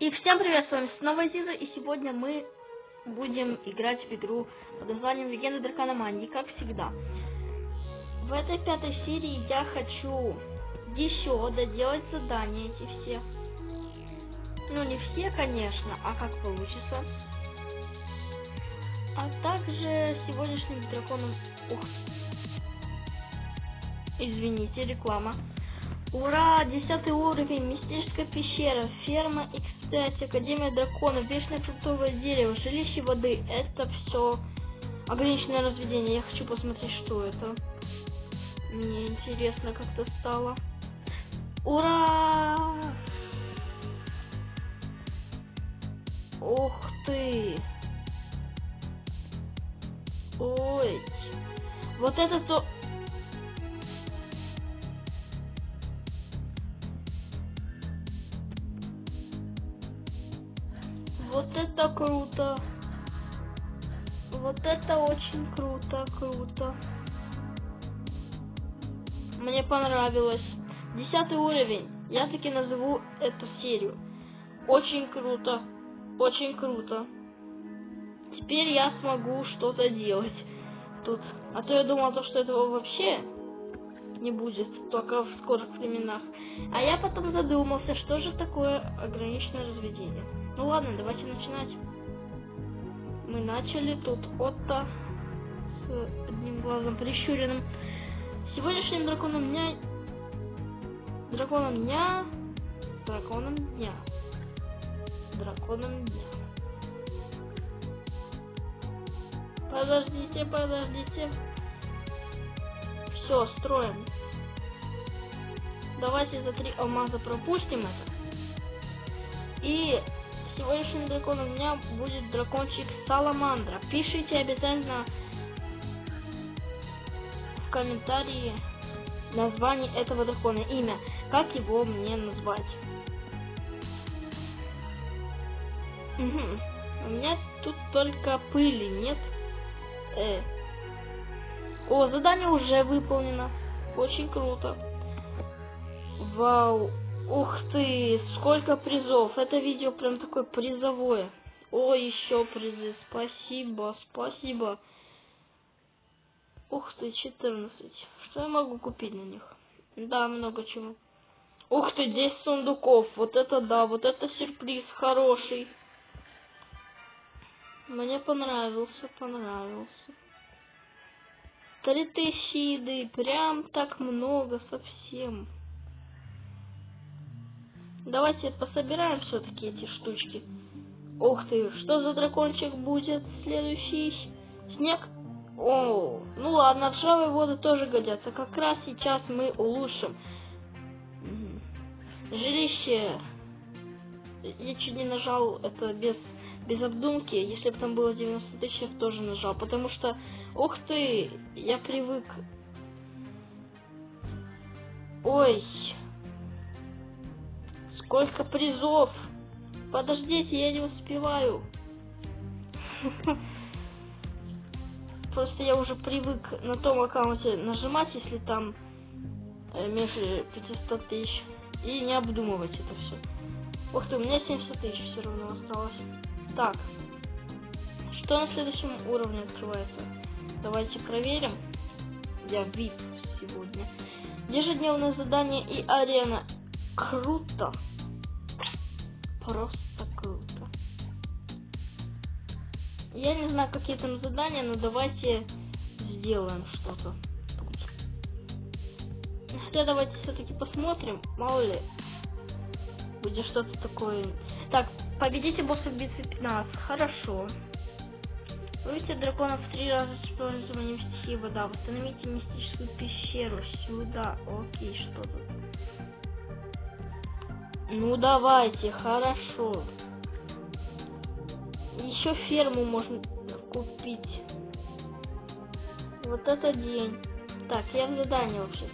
И всем привет, с вами снова Зиза, и сегодня мы будем играть в игру под названием Легенда Дракономании, как всегда. В этой пятой серии я хочу еще доделать задания эти все. Ну, не все, конечно, а как получится. А также сегодняшним драконом... Ух. Извините, реклама. Ура! Десятый уровень, мистическая пещера, ферма X5, Академия дракона, вечное фруктовое дерево, жилище воды. Это все ограниченное разведение. Я хочу посмотреть, что это. Мне интересно как-то стало. Ура! Ух ты! Ой! Вот это то... Это круто. Вот это очень круто, круто. Мне понравилось. Десятый уровень. Я таки назову эту серию. Очень круто. Очень круто. Теперь я смогу что-то делать тут. А то я думал, то, что этого вообще не будет, только в скорых временах. А я потом задумался, что же такое ограниченное разведение. Ну ладно, давайте начинать. Мы начали тут Отто с одним глазом прищуренным. Сегодняшним драконом дня... Драконом дня... Драконом дня. Драконом дня. Подождите, подождите. Все, строим. Давайте за три алмаза пропустим это. И сегодняшним драконом у меня будет дракончик Саламандра. Пишите обязательно в комментарии название этого дракона, имя, как его мне назвать. Угу. У меня тут только пыли нет. Э. О, задание уже выполнено. Очень круто. Вау. Ух ты, сколько призов. Это видео прям такое призовое. О, еще призы. Спасибо, спасибо. Ух ты, 14. Что я могу купить на них? Да, много чего. Ух ты, 10 сундуков. Вот это да, вот это сюрприз хороший. Мне понравился, понравился. Три тысячи еды, прям так много совсем. Давайте пособираем все-таки эти штучки. Ух ты, что за дракончик будет следующий? Снег? О, ну ладно, ржавые воды тоже годятся. Как раз сейчас мы улучшим. Жилище. Я чуть не нажал это без без обдумки, если бы там было 90 тысяч, я тоже нажал, потому что, ух ты, я привык. Ой, сколько призов. Подождите, я не успеваю. Просто я уже привык на том аккаунте нажимать, если там э, меньше 500 тысяч, и не обдумывать это все. Ух ты, у меня 70 тысяч все равно осталось. Так, что на следующем уровне открывается? Давайте проверим. Я VIP сегодня. Ежедневное задание и арена. Круто. Просто круто. Я не знаю, какие там задания, но давайте сделаем что-то. Хотя давайте все-таки посмотрим. Мало ли, будет что-то такое. Так, Победите босса в битве 15. Хорошо. Выведите дракона в три раза с использованием стихии вода. Восстановите мистическую пещеру. Сюда. Окей, что тут? Ну давайте, хорошо. Еще ферму можно купить. Вот это день. Так, я в задание вообще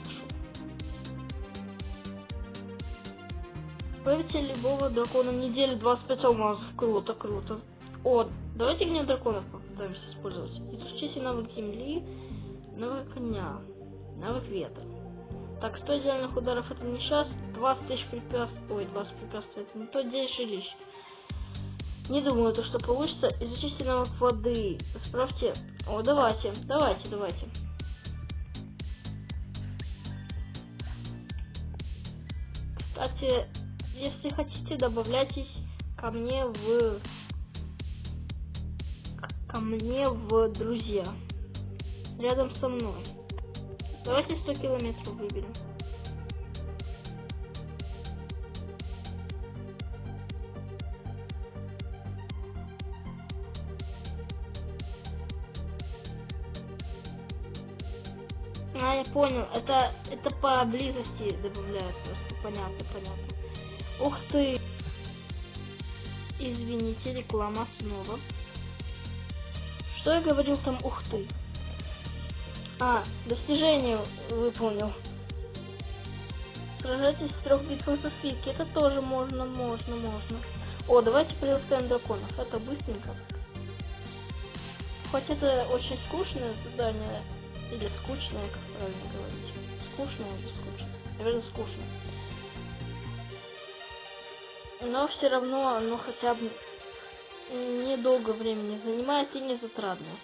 Выведите любого дракона недели 25 алмазов. Круто, круто. О, давайте гнев драконов попытаемся использовать. Изучите навык земли, навык коня, навык ветра. Так, 100 идеальных ударов это не сейчас, 20 тысяч препятствий. Ой, 20 препятствий. Это не то 10 жилищ. Не думаю, то, что получится. Изучите навык воды. Справьте. О, давайте, давайте, давайте. Кстати, если хотите, добавляйтесь ко мне в ко мне в друзья. Рядом со мной. Давайте 100 километров выберем. А, я понял. Это, это поблизости добавляют просто. Понятно, понятно. Ух ты! Извините, реклама снова. Что я говорил там? Ух ты! А, достижение выполнил. Сражайтесь в трех битвах за свитки. Это тоже можно, можно, можно. О, давайте приласкаем драконов. Это быстренько. Хоть это очень скучное задание, или скучное, как правильно говорить. Скучное или скучное? Наверное, скучно. Но все равно оно хотя бы недолго времени занимает и не затратно.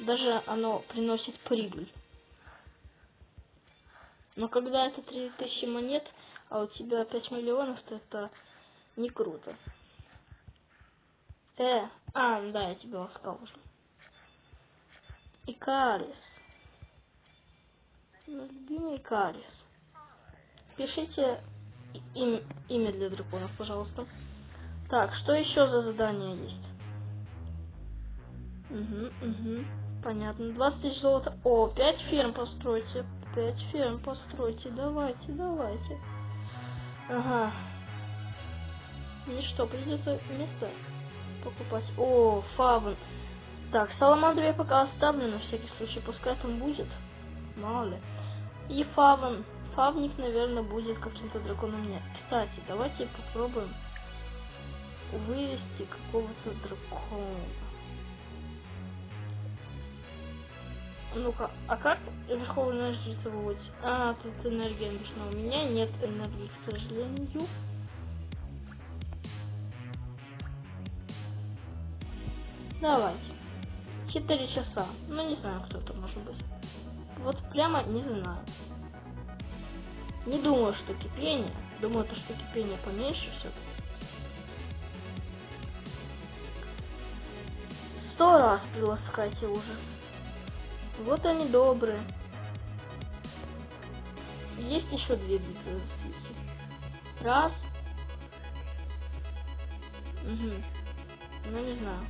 Даже оно приносит прибыль. Но когда это 3000 монет, а у тебя 5 миллионов, то это не круто. Э, а, да, я тебе ласкал уже. Икарис. Любимый Икарис. Пишите им, имя для драконов, пожалуйста. Так, что еще за задание есть? Угу, угу. Понятно. 20 тысяч золота. О, 5 ферм постройте. 5 ферм постройте. Давайте, давайте. Ага. Ну что, придется место покупать. О, фавн. Так, саламандру пока оставлю на всякий случай. Пускай там будет. Мало ли. И фавн. Фавник, наверное, будет каким-то драконом. Нет. Кстати, давайте попробуем вывести какого-то дракона. Ну-ка, а как Верховная Жрица выводит? А, тут энергия нужна. У меня нет энергии, к сожалению. Давайте. Четыре часа. Ну, не знаю, кто это может быть. Вот прямо не знаю. Не думаю, что кипение. Думаю, то, что кипение поменьше все-таки. Сто раз приласкайте уже. Вот они добрые. Есть еще две битвы. Раз. Угу. Ну, не знаю.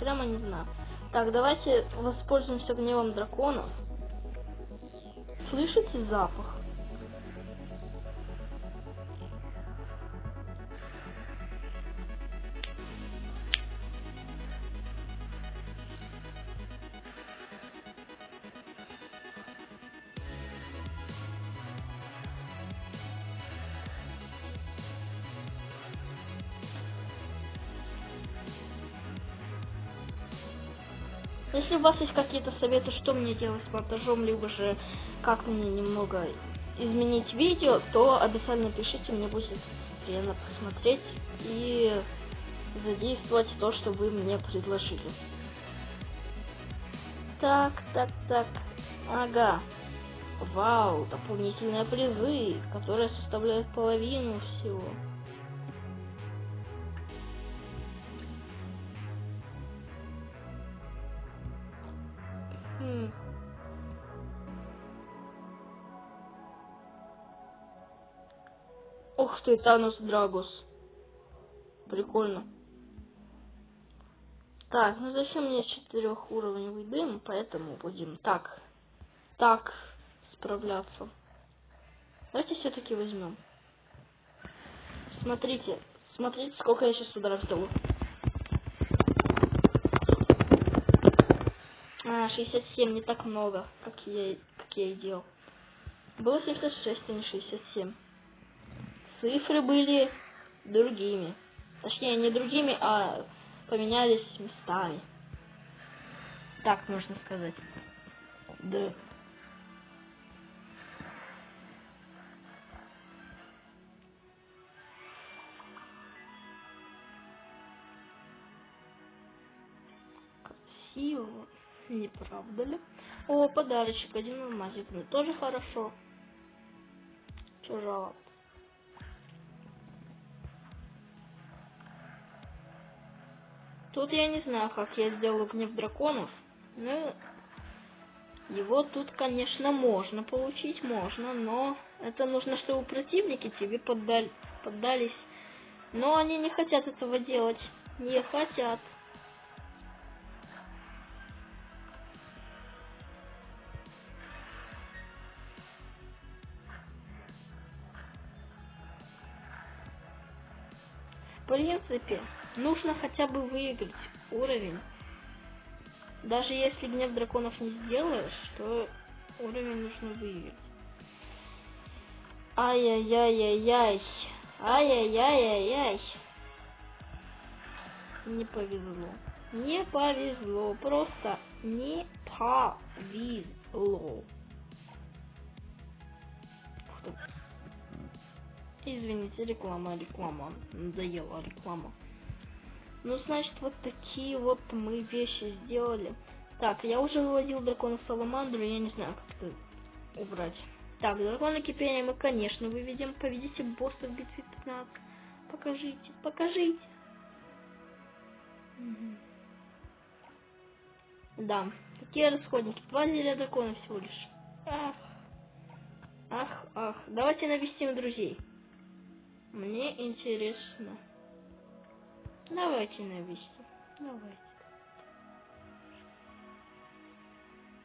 Прямо не знаю. Так, давайте воспользуемся гневом дракона. Слышите запах? Если у вас есть какие-то советы, что мне делать с монтажом, либо же как мне немного изменить видео, то обязательно пишите, мне будет приятно посмотреть и задействовать то, что вы мне предложили. Так, так, так. Ага. Вау, дополнительные призы, которые составляют половину всего. Ух ты, Танус Драгус. Прикольно. Так, ну зачем мне четырехуровневый дым, поэтому будем так, так справляться. Давайте все-таки возьмем. Смотрите, смотрите, сколько я сейчас ударов дал. А, 67, не так много, как я, как я и делал. Было 76, а не 67. Цифры были другими. Точнее, не другими, а поменялись местами. Так можно сказать. Да. Красиво. Не правда ли? О, подарочек, один алмазик. Ну, тоже хорошо. Чё? Тут я не знаю, как я сделаю гнев драконов. Ну, его тут, конечно, можно получить, можно, но это нужно, чтобы противники тебе поддали, поддались. Но они не хотят этого делать. Не хотят. В принципе, нужно хотя бы выиграть уровень. Даже если гнев драконов не сделаешь, то уровень нужно выиграть. Ай-яй-яй-яй-яй. Ай-яй-яй-яй-яй. Не повезло. Не повезло. Просто не повезло. Извините, реклама, реклама. Надоела реклама. Ну, значит, вот такие вот мы вещи сделали. Так, я уже выводил дракона Саламандру, я не знаю, как это убрать. Так, дракона кипения мы, конечно, выведем. Поведите босса в битве 15. Покажите, покажите. Угу. Да, какие расходники? Два зелья дракона всего лишь. Ах, ах, ах. Давайте навестим друзей. Мне интересно. Давайте навести. Давайте.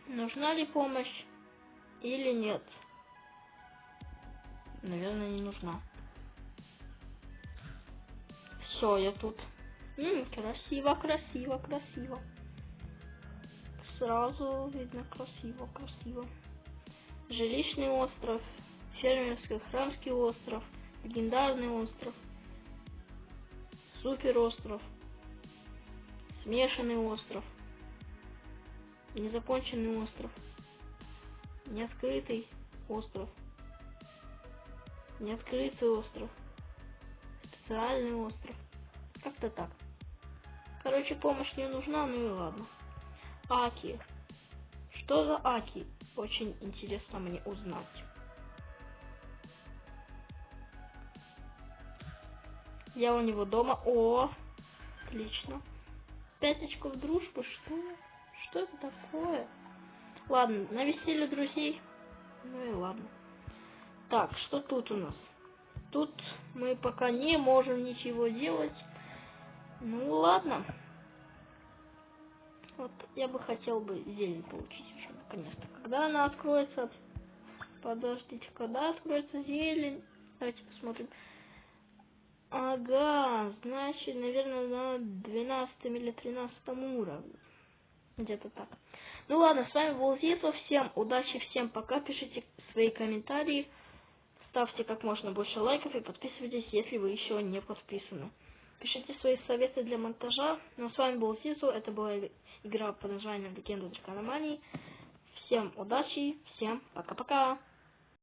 Нужна ли помощь или нет? Наверное, не нужна. Все, я тут. М -м, красиво, красиво, красиво. Сразу видно красиво, красиво. Жилищный остров, фермерский храмский остров, легендарный остров, супер остров, смешанный остров, незаконченный остров, неоткрытый остров, неоткрытый остров, специальный остров. Как-то так. Короче, помощь не нужна, ну и ладно. Аки. Что за Аки? Очень интересно мне узнать. Я у него дома. О, отлично. Пять очков дружбы, что? Что это такое? Ладно, навесили друзей. Ну и ладно. Так, что тут у нас? Тут мы пока не можем ничего делать. Ну ладно. Вот я бы хотел бы зелень получить уже наконец-то. Когда она откроется? Подождите, когда откроется зелень? Давайте посмотрим. Ага, значит, наверное, на 12 или 13 уровне. Где-то так. Ну ладно, с вами был Зизо. Всем удачи, всем пока. Пишите свои комментарии. Ставьте как можно больше лайков и подписывайтесь, если вы еще не подписаны. Пишите свои советы для монтажа. Ну, с вами был Зизу. Это была игра под названием Легенда Дракономании. Всем удачи, всем пока-пока.